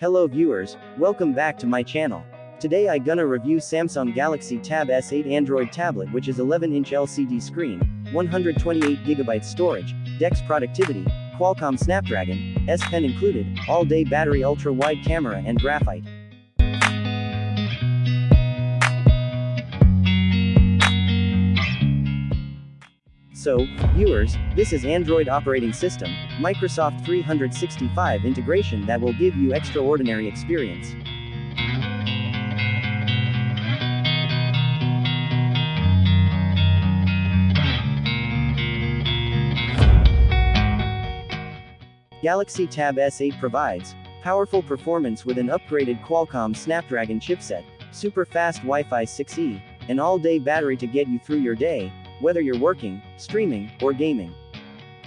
Hello viewers, welcome back to my channel. Today I gonna review Samsung Galaxy Tab S8 Android tablet which is 11-inch LCD screen, 128GB storage, DeX productivity, Qualcomm Snapdragon, S Pen included, all-day battery ultra-wide camera and graphite. So, viewers, this is Android operating system, Microsoft 365 integration that will give you extraordinary experience. Galaxy Tab S8 provides powerful performance with an upgraded Qualcomm Snapdragon chipset, super fast Wi-Fi 6E, and all-day battery to get you through your day, whether you're working, streaming, or gaming.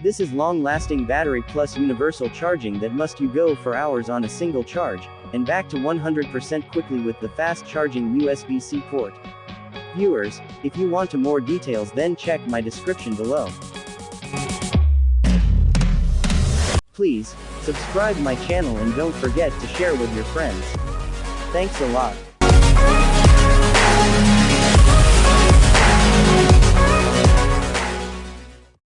This is long-lasting battery plus universal charging that must you go for hours on a single charge, and back to 100% quickly with the fast-charging USB-C port. Viewers, if you want to more details then check my description below. Please, subscribe my channel and don't forget to share with your friends. Thanks a lot.